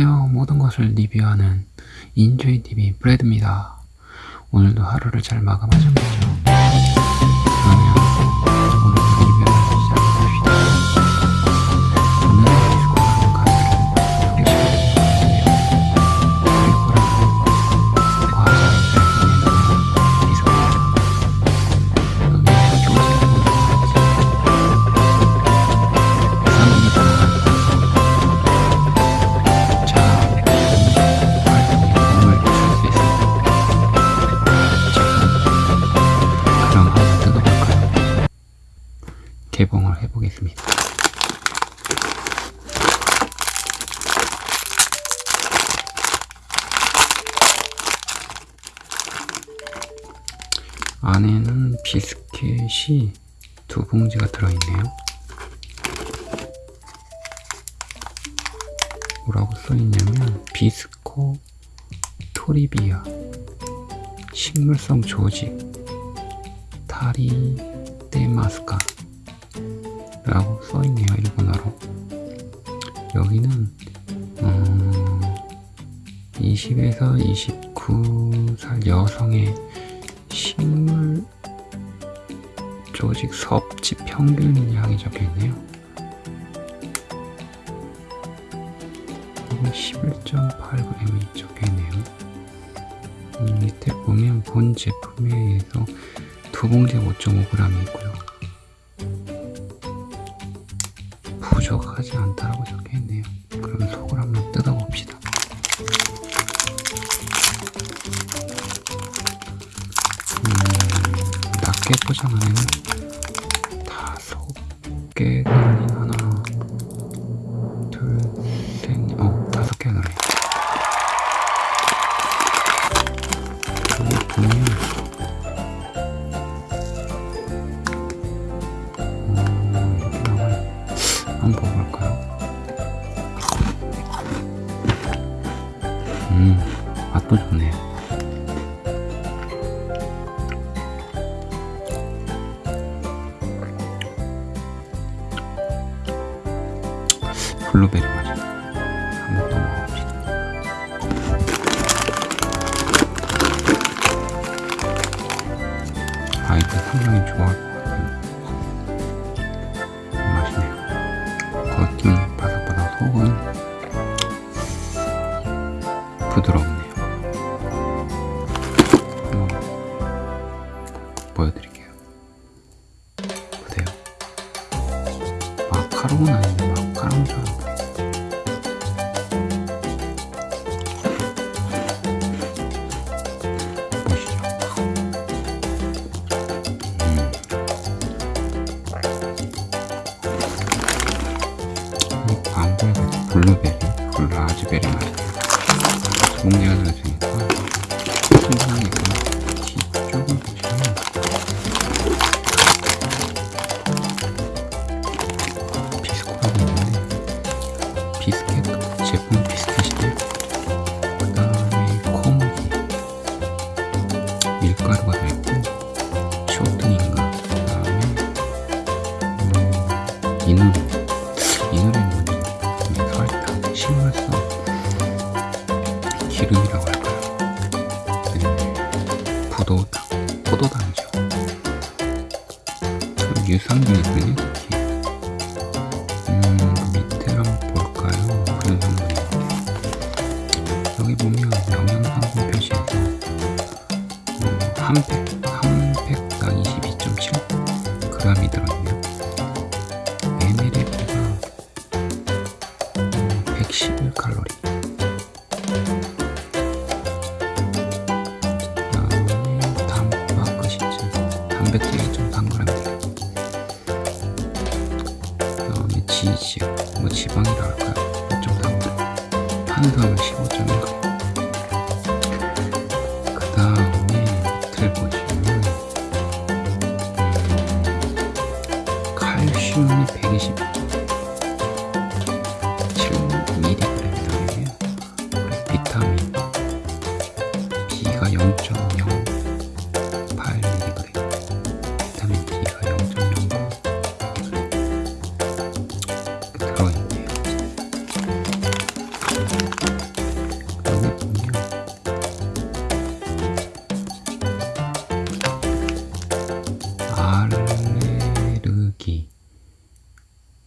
안녕하세요. 모든 것을 리뷰하는 인조이TV 브래드입니다. 오늘도 하루를 잘 마감하셨겠죠? 해보겠습니다. 안에는 비스켓이 두 봉지가 들어있네요. 뭐라고 써있냐면 비스코 토리비아 식물성 조직 타리 데마스카 20에서 29살 여성의 식물 조직 섭취 평균량이 적혀있네요 11.8g이 적혀있네요. 음, 밑에 보면 본 제품에 의해서 두 봉지에 5.5g이 있고요. 부족하지 않다라고 적혀있네요. 그럼 속을 한번 뜯어봅시다. 개 포장 안에는 다섯 개가 아닌 하나, 둘, 셋, 어, 다섯 개가 들어요. 여기 보면, 어, 이렇게 나와요. 한번 먹어볼까요? 음, 맛도 좋네요. 블루베리 맛이 한번 더 먹어봅시다. 아이들 상당히 좋아할 것 같아요. 맛있네요. 겉은 바삭바삭 속은 부드럽네요. 보여드릴게요. 보세요. 마카롱은 아닌데 마카롱처럼 블루베리, 라즈베리 맛이에요. 몽지가 들어있으니까 신선하게 뒤쪽을 보시면 비스코라고 있는데 비스켓? 제품 비스켓 여기 보면 영양성분 표시에서 음, 한 팩, 보시면 음, 칼슘이 120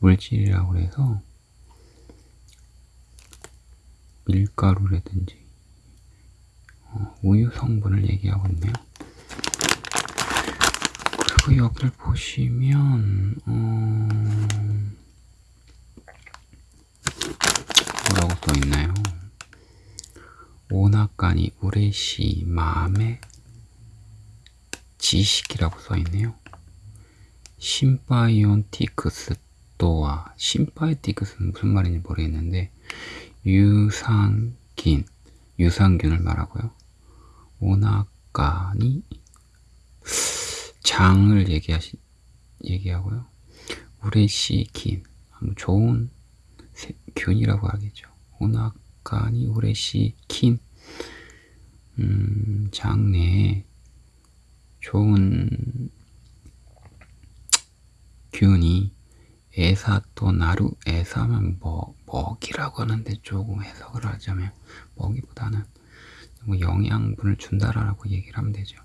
단백질이라고 해서 밀가루라든지 어, 우유 성분을 얘기하고 있네요. 그리고 여기를 보시면 어, 뭐라고 써 있나요? 오나까니 우레시 마음의 지식이라고 써 있네요. 심바이온티크스 또와 심바이티크스는 무슨 말인지 모르겠는데 유산균 유산균을 말하고요. 오나까니 장을 얘기하시 얘기하고요. 우레시킨 좋은 세- 균이라고 하겠죠. 오나까니 우레시킨 음, 장내에 좋은 균이 에사 또 나루 에사면 뭐 먹이라고 하는데 조금 해석을 하자면 먹이보다는 뭐 영양분을 준다라고 얘기를 하면 되죠.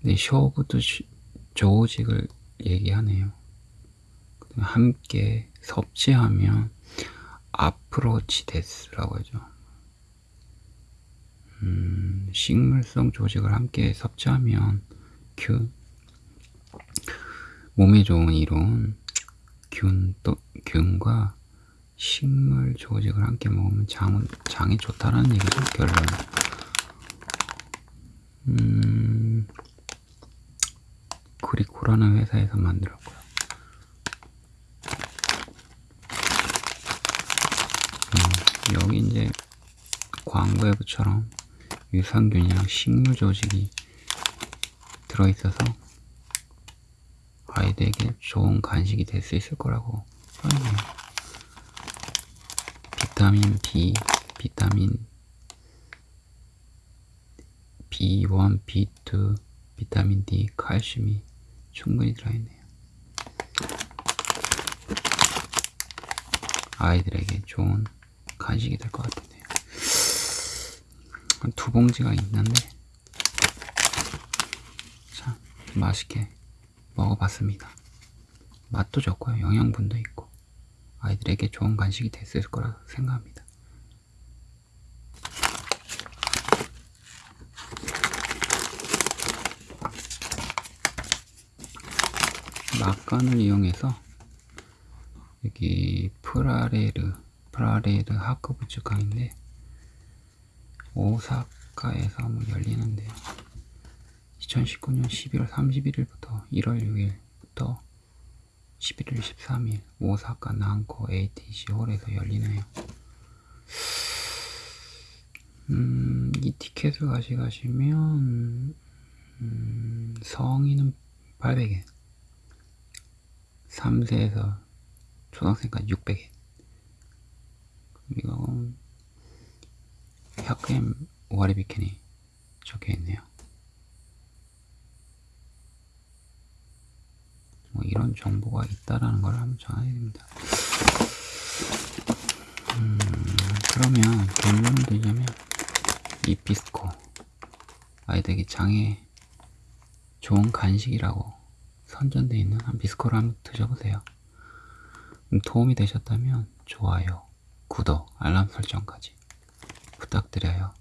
근데 쇼부도 시- 조직을 얘기하네요. 함께 섭취하면 아프로치 데스라고 하죠. 음, 식물성 조직을 함께 섭취하면 균 몸에 좋은 이론 균또 균과 식물 조직을 함께 먹으면 장은 장이 좋다라는 얘기죠 결론. 음, 그리코라는 회사에서 만들었고요. 음, 여기 이제 광고에부처럼 유산균이랑 식물 조직이 들어있어서 아이들에게 좋은 간식이 될 수 있을 거라고 써있네요. 비타민 B, 비타민 B1, B2, 비타민 D, 칼슘이 충분히 들어있네요. 아이들에게 좋은 간식이 될 것 같은데요. 한두 봉지가 있는데 참 맛있게 먹어봤습니다. 맛도 좋고요. 영양분도 있고 아이들에게 좋은 간식이 됐을 거라 생각합니다. 막간을 이용해서 여기 프라레르 프라레르 하크부츠 강인데 오사카에서 한번 열리는데요. 2019년 11월 31일부터 1월 6일부터 11월 13일 오사카 난코 ATC 홀에서 열리네요. 음, 이 티켓을 가져가시면 음, 성인은 800엔 3세에서 초등학생까지 600엔 이건 100엔 와리비켄이 적혀있네요. 뭐 이런 정보가 있다라는 걸 한번 전해드립니다. 음, 그러면 결론을 드리자면 이 비스코 아이들에게 장에 좋은 간식이라고 선전되어 있는 한 비스코를 한번 드셔보세요. 음, 도움이 되셨다면 좋아요, 구독, 알람 설정까지 부탁드려요.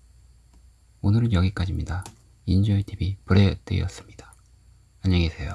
오늘은 여기까지입니다. 인조이TV 브레드였습니다. 안녕히 계세요.